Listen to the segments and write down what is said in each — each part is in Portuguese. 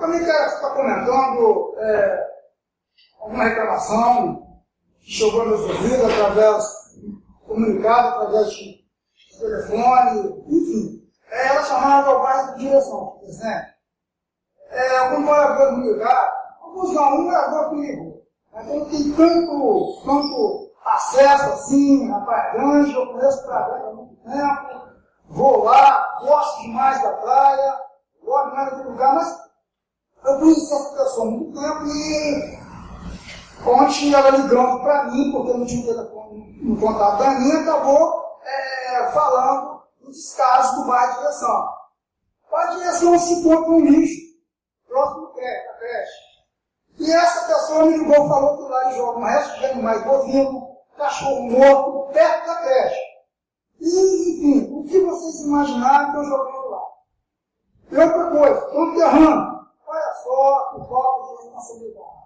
também quero estar comentando é, alguma reclamação que chegou nos ouvidos através, comunicado através de telefone, enfim. É, ela chamada ao bairro de direção, presidente. É, algum morador me ligar, alguns não, um morador comigo. Então tem tanto, tanto acesso assim, Praia Grande, eu conheço Praia Grande há muito tempo, vou lá, gosto demais da praia, gosto demais daquele lugar, mas eu essa pessoa há muito tempo e ontem ela ligando para mim, porque não tinha telefone no contato da minha, acabou é, falando do descaso do bairro de direção. O direção se encontra um lixo, próximo da creche. E essa pessoa me ligou falou que lá joga um resto de animais bovinos, cachorro morto, perto da creche. E, enfim, o que vocês imaginaram que eu jogando lá? E outra coisa, estão enterrando. Olha só que falta de responsabilidade.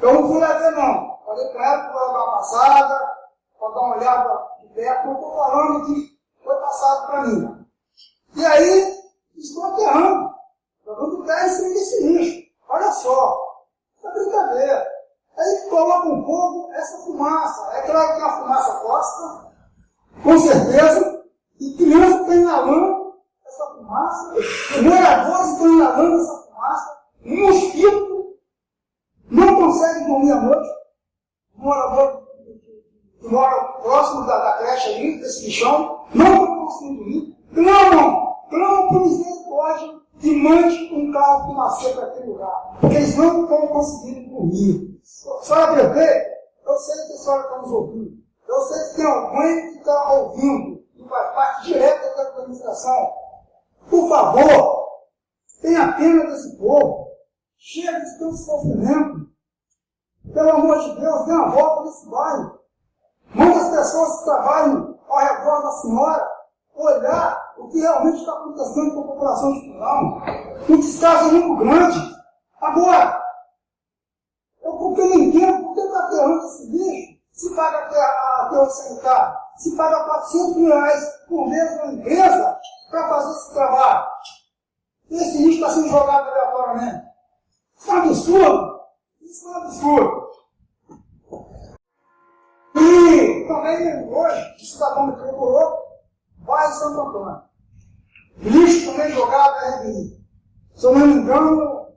Eu não fui lá ver, não. Falei com ela que vou dar uma passada, para dar uma olhada de perto, não estou falando que foi passado para mim. E aí, estou aterrando, jogando pé em cima desse lixo. Olha só, é brincadeira. Aí coloca um fogo essa fumaça. É claro que é uma fumaça costa, com certeza, e criança está inalando essa fumaça, moradores estão inalando essa fumaça, um mosquito não consegue dormir à noite, um morador que mora próximo da, da creche ali, desse lixão, não está conseguindo dormir, clamam, clamam por misericórdia e mande um carro fumaceiro para aquele lugar, porque eles não estão conseguindo dormir. Senhora prefeita, eu sei que a senhora está nos ouvindo, eu sei que tem alguém que está ouvindo, que faz parte direta da administração. Por favor, tenha pena desse povo, chega de tanto sofrimento. Pelo amor de Deus, dê uma volta nesse bairro. Pessoas que trabalham ao redor da senhora olhar o que realmente está acontecendo com a população de Pilão. Um descaso muito grande. Agora, eu porque não entendo por que está aterrando esse lixo, se paga aterro sanitário, se paga 400 mil reais por mês na empresa para fazer esse trabalho. Esse lixo está sendo jogado aleatoriamente. Isso é um absurdo. Isso é um absurdo. E também hoje, o cidadão me procurou, vai Santo Antônio. Lixo também jogado na RBI. Se eu não me engano,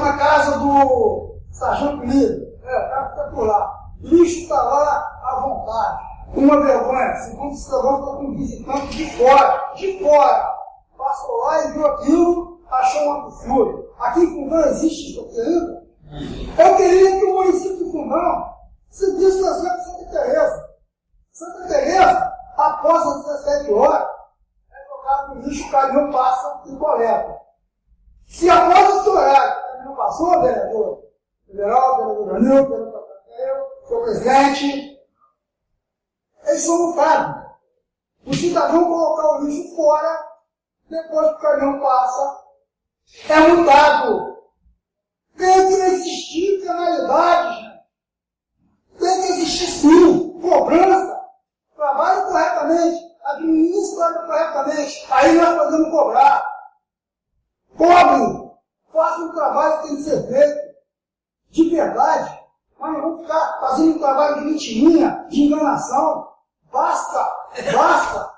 na casa do Sargento Lira. É, cara fica por lá. Lixo está lá à vontade. Uma vergonha. Segundo o cidadão, está com um visitante de fora. De fora. Passou lá e viu aquilo, achou um absurdo. Aqui em Fundão existe isso aqui ainda? Eu queria que o município de Fundão seguisse o exemplo de Santa Teresa. Santa Teresa, após as 17 horas, é jogado no lixo, o caminhão passa e coleta. Se após esse horário, o caminhão passou, vereador, federal, vereador Danilo, vereador seu presidente, eles são multados. O cidadão colocar o lixo fora, depois que o caminhão passa, é multado. Tem que existir penalidade, gente. Tem que existir sim, cobrança. Trabalhe corretamente, administre corretamente. Aí nós podemos cobrar. Cobre, faça um trabalho que tem que ser feito. De verdade. Mas não ficar fazendo um trabalho de mentirinha, de enganação. Basta, basta.